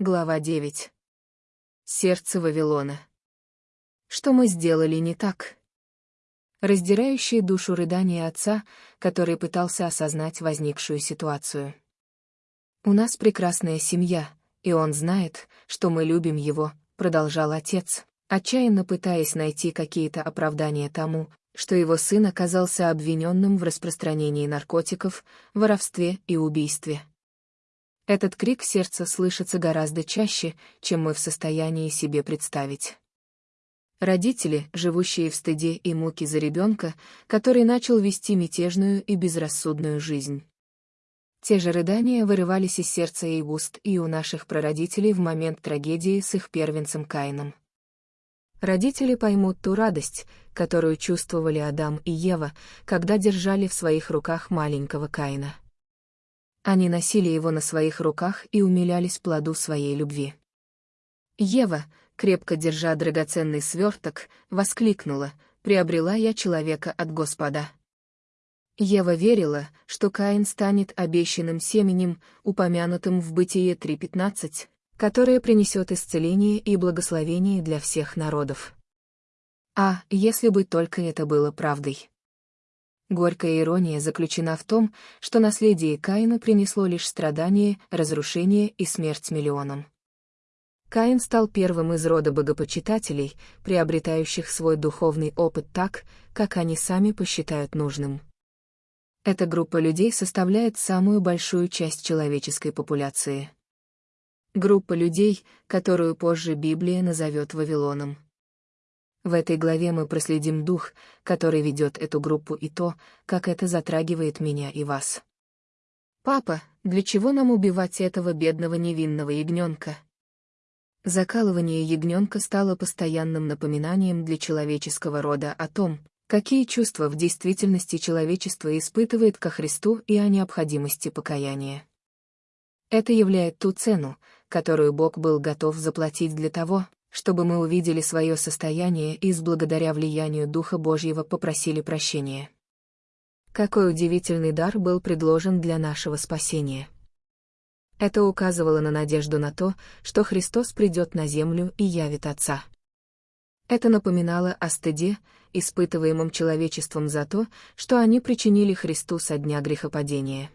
Глава 9. Сердце Вавилона. Что мы сделали не так? Раздирающие душу рыдания отца, который пытался осознать возникшую ситуацию. «У нас прекрасная семья, и он знает, что мы любим его», — продолжал отец, отчаянно пытаясь найти какие-то оправдания тому, что его сын оказался обвиненным в распространении наркотиков, воровстве и убийстве. Этот крик сердца слышится гораздо чаще, чем мы в состоянии себе представить. Родители, живущие в стыде и муке за ребенка, который начал вести мятежную и безрассудную жизнь. Те же рыдания вырывались из сердца и уст и у наших прародителей в момент трагедии с их первенцем Каином. Родители поймут ту радость, которую чувствовали Адам и Ева, когда держали в своих руках маленького Каина. Они носили его на своих руках и умилялись плоду своей любви. Ева, крепко держа драгоценный сверток, воскликнула, «Приобрела я человека от Господа». Ева верила, что Каин станет обещанным семенем, упомянутым в Бытие 3.15, которое принесет исцеление и благословение для всех народов. А, если бы только это было правдой. Горькая ирония заключена в том, что наследие Каина принесло лишь страдания, разрушение и смерть миллионам. Каин стал первым из рода богопочитателей, приобретающих свой духовный опыт так, как они сами посчитают нужным. Эта группа людей составляет самую большую часть человеческой популяции. Группа людей, которую позже Библия назовет Вавилоном. В этой главе мы проследим дух, который ведет эту группу и то, как это затрагивает меня и вас. «Папа, для чего нам убивать этого бедного невинного ягненка?» Закалывание ягненка стало постоянным напоминанием для человеческого рода о том, какие чувства в действительности человечество испытывает ко Христу и о необходимости покаяния. Это являет ту цену, которую Бог был готов заплатить для того, чтобы мы увидели свое состояние и с благодаря влиянию Духа Божьего попросили прощения. Какой удивительный дар был предложен для нашего спасения. Это указывало на надежду на то, что Христос придет на землю и явит Отца. Это напоминало о стыде, испытываемом человечеством за то, что они причинили Христу со дня грехопадения.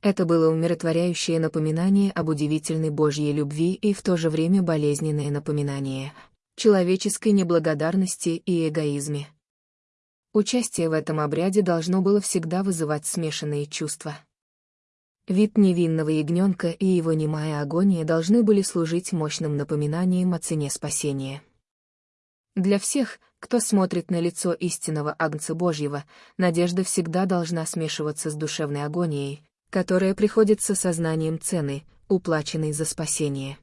Это было умиротворяющее напоминание об удивительной Божьей любви и в то же время болезненное напоминание человеческой неблагодарности и эгоизме. Участие в этом обряде должно было всегда вызывать смешанные чувства. Вид невинного ягненка и его немая агония должны были служить мощным напоминанием о цене спасения. Для всех, кто смотрит на лицо истинного Агнца Божьего, надежда всегда должна смешиваться с душевной агонией, которое приходит с осознанием цены, уплаченной за спасение.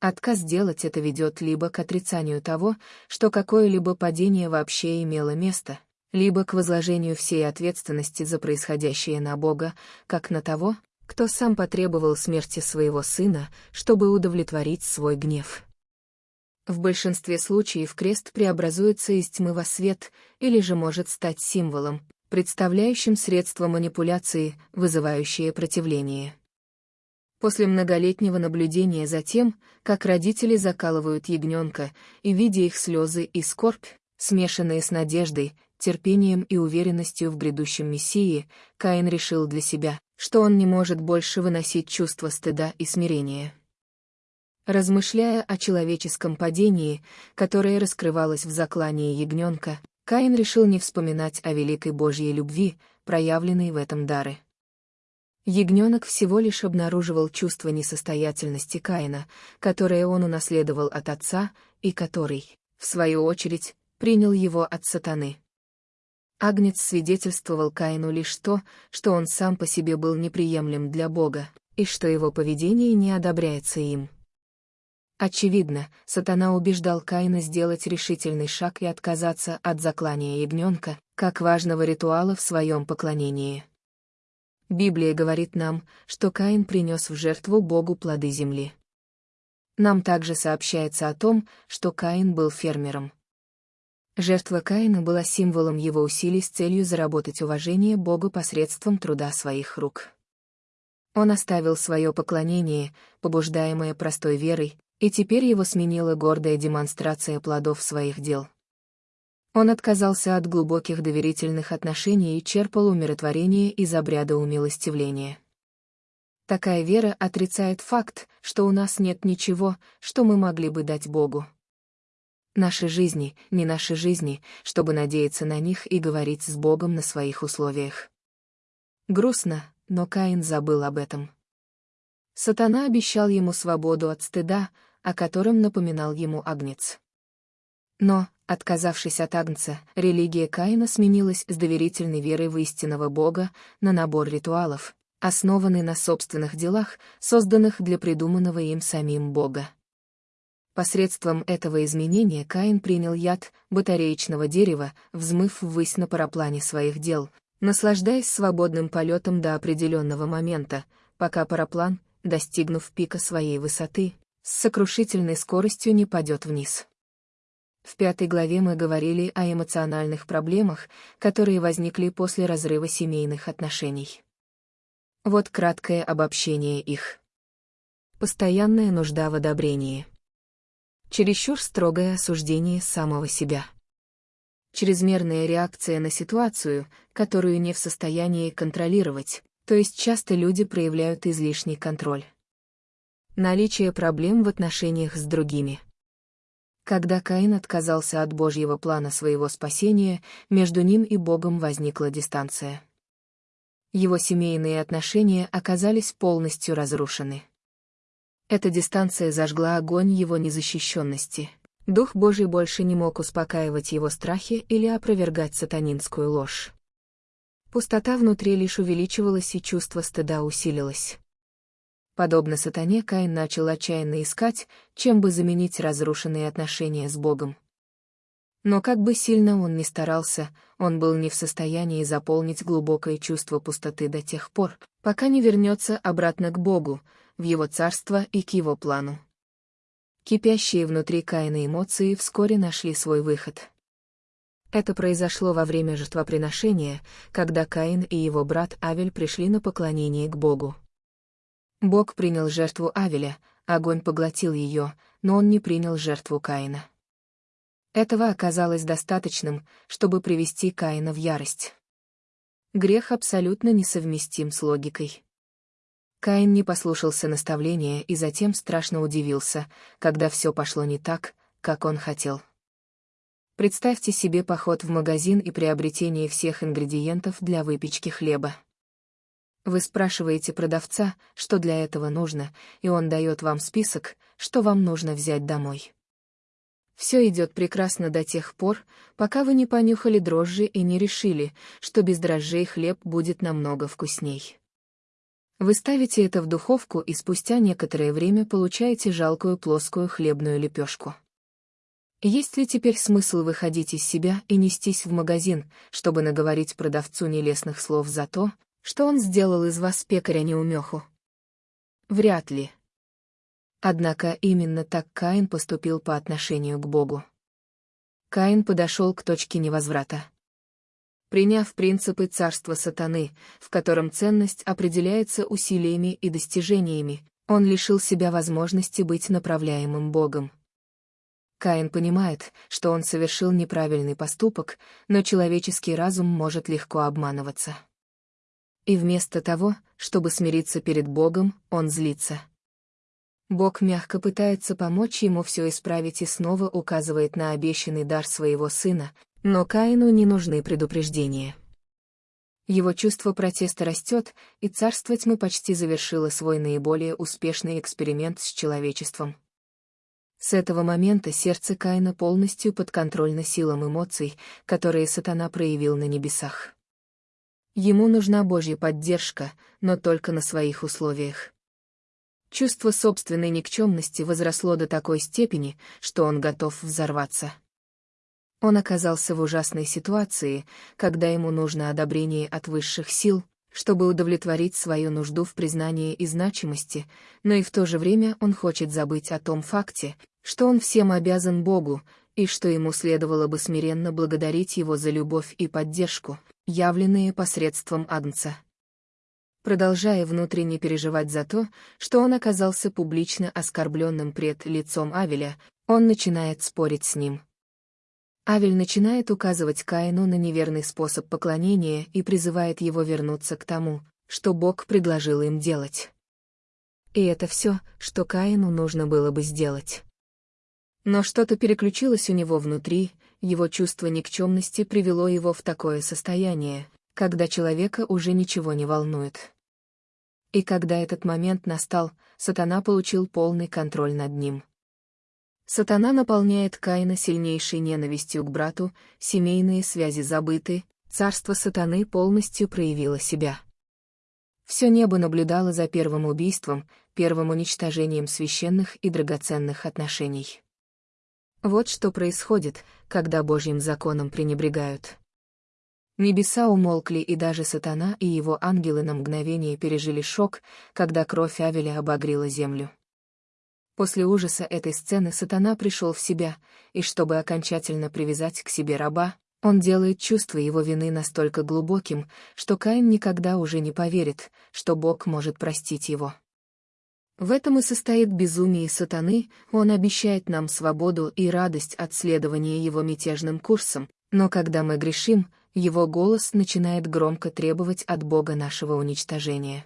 Отказ делать это ведет либо к отрицанию того, что какое-либо падение вообще имело место, либо к возложению всей ответственности за происходящее на Бога, как на того, кто сам потребовал смерти своего сына, чтобы удовлетворить свой гнев. В большинстве случаев крест преобразуется из тьмы во свет или же может стать символом, представляющим средство манипуляции, вызывающее противление. После многолетнего наблюдения за тем, как родители закалывают ягненка, и видя их слезы и скорбь, смешанные с надеждой, терпением и уверенностью в грядущем Мессии, Каин решил для себя, что он не может больше выносить чувство стыда и смирения. Размышляя о человеческом падении, которое раскрывалось в заклании ягненка, Каин решил не вспоминать о великой Божьей любви, проявленной в этом даре. Ягненок всего лишь обнаруживал чувство несостоятельности Каина, которое он унаследовал от отца, и который, в свою очередь, принял его от сатаны. Агнец свидетельствовал Каину лишь то, что он сам по себе был неприемлем для Бога, и что его поведение не одобряется им. Очевидно, сатана убеждал Каина сделать решительный шаг и отказаться от заклания ягненка, как важного ритуала в своем поклонении. Библия говорит нам, что Каин принес в жертву Богу плоды земли. Нам также сообщается о том, что Каин был фермером. Жертва Каина была символом его усилий с целью заработать уважение Богу посредством труда своих рук. Он оставил свое поклонение, побуждаемое простой верой, и теперь его сменила гордая демонстрация плодов своих дел. Он отказался от глубоких доверительных отношений и черпал умиротворение из обряда умилостивления. Такая вера отрицает факт, что у нас нет ничего, что мы могли бы дать Богу. Наши жизни, не наши жизни, чтобы надеяться на них и говорить с Богом на своих условиях. Грустно, но Каин забыл об этом. Сатана обещал ему свободу от стыда, о котором напоминал ему Агнец. Но, отказавшись от Агнца, религия Каина сменилась с доверительной верой в истинного Бога на набор ритуалов, основанный на собственных делах, созданных для придуманного им самим Бога. Посредством этого изменения Каин принял яд батареечного дерева, взмыв ввысь на параплане своих дел, наслаждаясь свободным полетом до определенного момента, пока параплан, достигнув пика своей высоты, с сокрушительной скоростью не падет вниз. В пятой главе мы говорили о эмоциональных проблемах, которые возникли после разрыва семейных отношений. Вот краткое обобщение их. Постоянная нужда в одобрении. Чересчур строгое осуждение самого себя. Чрезмерная реакция на ситуацию, которую не в состоянии контролировать, то есть часто люди проявляют излишний контроль. Наличие проблем в отношениях с другими. Когда Каин отказался от Божьего плана своего спасения, между ним и Богом возникла дистанция. Его семейные отношения оказались полностью разрушены. Эта дистанция зажгла огонь его незащищенности. Дух Божий больше не мог успокаивать его страхи или опровергать сатанинскую ложь. Пустота внутри лишь увеличивалась и чувство стыда усилилось. Подобно сатане, Каин начал отчаянно искать, чем бы заменить разрушенные отношения с Богом. Но как бы сильно он ни старался, он был не в состоянии заполнить глубокое чувство пустоты до тех пор, пока не вернется обратно к Богу, в его царство и к его плану. Кипящие внутри Каина эмоции вскоре нашли свой выход. Это произошло во время жертвоприношения, когда Каин и его брат Авель пришли на поклонение к Богу. Бог принял жертву Авеля, огонь поглотил ее, но он не принял жертву Каина. Этого оказалось достаточным, чтобы привести Каина в ярость. Грех абсолютно несовместим с логикой. Каин не послушался наставления и затем страшно удивился, когда все пошло не так, как он хотел. Представьте себе поход в магазин и приобретение всех ингредиентов для выпечки хлеба. Вы спрашиваете продавца, что для этого нужно, и он дает вам список, что вам нужно взять домой. Все идет прекрасно до тех пор, пока вы не понюхали дрожжи и не решили, что без дрожжей хлеб будет намного вкусней. Вы ставите это в духовку и спустя некоторое время получаете жалкую плоскую хлебную лепешку. Есть ли теперь смысл выходить из себя и нестись в магазин, чтобы наговорить продавцу нелестных слов за то, что он сделал из вас пекаря-неумеху? Вряд ли. Однако именно так Каин поступил по отношению к Богу. Каин подошел к точке невозврата. Приняв принципы царства сатаны, в котором ценность определяется усилиями и достижениями, он лишил себя возможности быть направляемым Богом. Каин понимает, что он совершил неправильный поступок, но человеческий разум может легко обманываться. И вместо того, чтобы смириться перед Богом, он злится. Бог мягко пытается помочь ему все исправить и снова указывает на обещанный дар своего сына, но Каину не нужны предупреждения. Его чувство протеста растет, и царство тьмы почти завершило свой наиболее успешный эксперимент с человечеством. С этого момента сердце Каина полностью подконтрольно силам эмоций, которые сатана проявил на небесах. Ему нужна Божья поддержка, но только на своих условиях. Чувство собственной никчемности возросло до такой степени, что он готов взорваться. Он оказался в ужасной ситуации, когда ему нужно одобрение от высших сил, чтобы удовлетворить свою нужду в признании и значимости, но и в то же время он хочет забыть о том факте, что он всем обязан Богу, и что ему следовало бы смиренно благодарить его за любовь и поддержку, явленные посредством Агнца. продолжая внутренне переживать за то, что он оказался публично оскорбленным пред лицом Авеля, он начинает спорить с ним. Авель начинает указывать Каину на неверный способ поклонения и призывает его вернуться к тому, что Бог предложил им делать. И это все, что Каину нужно было бы сделать. Но что-то переключилось у него внутри, его чувство никчемности привело его в такое состояние, когда человека уже ничего не волнует. И когда этот момент настал, сатана получил полный контроль над ним. Сатана наполняет Каина сильнейшей ненавистью к брату, семейные связи забыты, царство сатаны полностью проявило себя. Все небо наблюдало за первым убийством, первым уничтожением священных и драгоценных отношений. Вот что происходит, когда Божьим законом пренебрегают. Небеса умолкли, и даже сатана и его ангелы на мгновение пережили шок, когда кровь Авеля обогрела землю. После ужаса этой сцены сатана пришел в себя, и чтобы окончательно привязать к себе раба, он делает чувство его вины настолько глубоким, что Каин никогда уже не поверит, что Бог может простить его. В этом и состоит безумие сатаны, он обещает нам свободу и радость от следования его мятежным курсом, но когда мы грешим, его голос начинает громко требовать от Бога нашего уничтожения.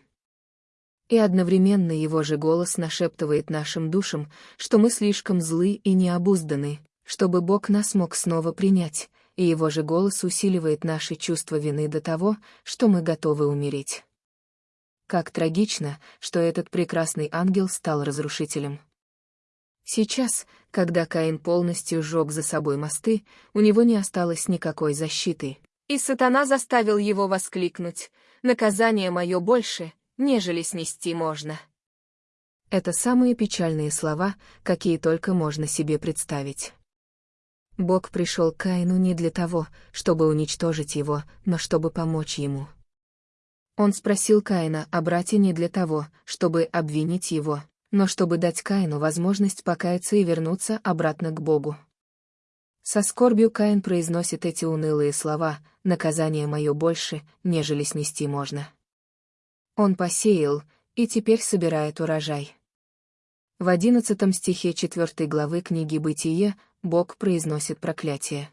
И одновременно его же голос нашептывает нашим душам, что мы слишком злы и необузданы, чтобы Бог нас мог снова принять, и его же голос усиливает наши чувства вины до того, что мы готовы умереть. Как трагично, что этот прекрасный ангел стал разрушителем. Сейчас, когда Каин полностью сжег за собой мосты, у него не осталось никакой защиты. И сатана заставил его воскликнуть «Наказание мое больше, нежели снести можно. Это самые печальные слова, какие только можно себе представить. Бог пришел к Каину не для того, чтобы уничтожить его, но чтобы помочь ему. Он спросил Каина о брате не для того, чтобы обвинить его, но чтобы дать Каину возможность покаяться и вернуться обратно к Богу. Со скорбью Каин произносит эти унылые слова «наказание мое больше, нежели снести можно». Он посеял, и теперь собирает урожай. В одиннадцатом стихе четвертой главы книги «Бытие» Бог произносит проклятие.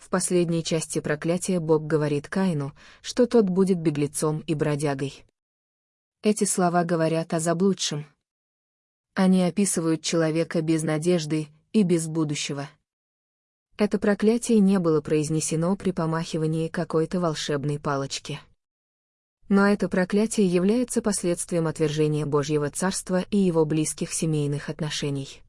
В последней части проклятия Бог говорит Каину, что тот будет беглецом и бродягой. Эти слова говорят о заблудшем. Они описывают человека без надежды и без будущего. Это проклятие не было произнесено при помахивании какой-то волшебной палочки. Но это проклятие является последствием отвержения Божьего Царства и его близких семейных отношений.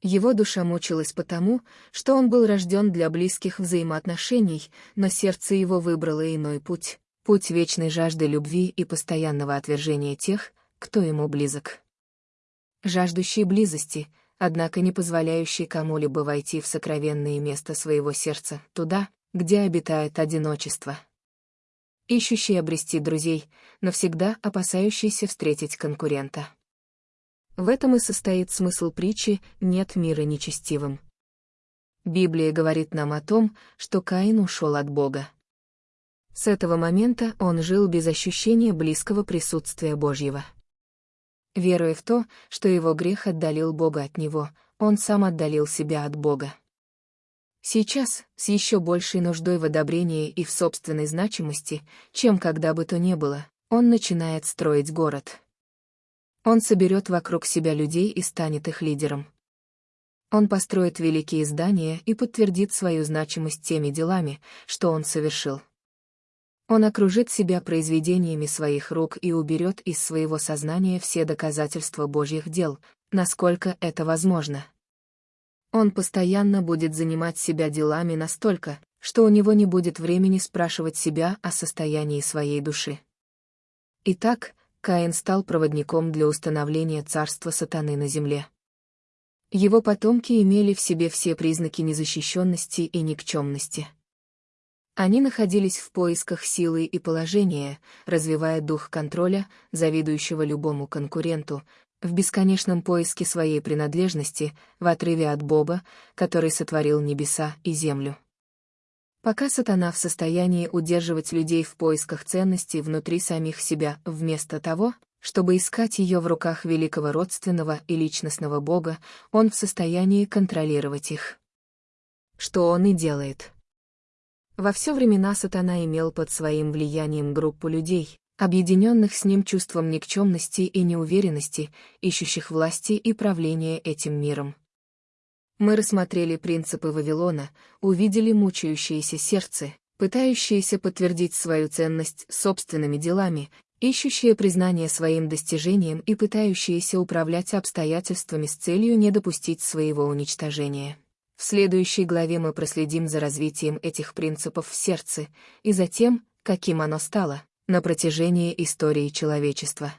Его душа мучилась потому, что он был рожден для близких взаимоотношений, но сердце его выбрало иной путь, путь вечной жажды любви и постоянного отвержения тех, кто ему близок. Жаждущий близости, однако не позволяющий кому-либо войти в сокровенное место своего сердца, туда, где обитает одиночество ищущий обрести друзей, но всегда опасающийся встретить конкурента. В этом и состоит смысл притчи «нет мира нечестивым». Библия говорит нам о том, что Каин ушел от Бога. С этого момента он жил без ощущения близкого присутствия Божьего. Веруя в то, что его грех отдалил Бога от него, он сам отдалил себя от Бога. Сейчас, с еще большей нуждой в одобрении и в собственной значимости, чем когда бы то ни было, он начинает строить город. Он соберет вокруг себя людей и станет их лидером. Он построит великие здания и подтвердит свою значимость теми делами, что он совершил. Он окружит себя произведениями своих рук и уберет из своего сознания все доказательства Божьих дел, насколько это возможно. Он постоянно будет занимать себя делами настолько, что у него не будет времени спрашивать себя о состоянии своей души. Итак, Каин стал проводником для установления царства сатаны на земле. Его потомки имели в себе все признаки незащищенности и никчемности. Они находились в поисках силы и положения, развивая дух контроля, завидующего любому конкуренту, в бесконечном поиске своей принадлежности, в отрыве от Бога, который сотворил небеса и землю. Пока сатана в состоянии удерживать людей в поисках ценностей внутри самих себя, вместо того, чтобы искать ее в руках великого родственного и личностного Бога, он в состоянии контролировать их. Что он и делает. Во все времена сатана имел под своим влиянием группу людей, объединенных с ним чувством никчемности и неуверенности, ищущих власти и правления этим миром. Мы рассмотрели принципы Вавилона, увидели мучающееся сердце, пытающееся подтвердить свою ценность собственными делами, ищущее признание своим достижением и пытающееся управлять обстоятельствами с целью не допустить своего уничтожения. В следующей главе мы проследим за развитием этих принципов в сердце и за тем, каким оно стало, на протяжении истории человечества.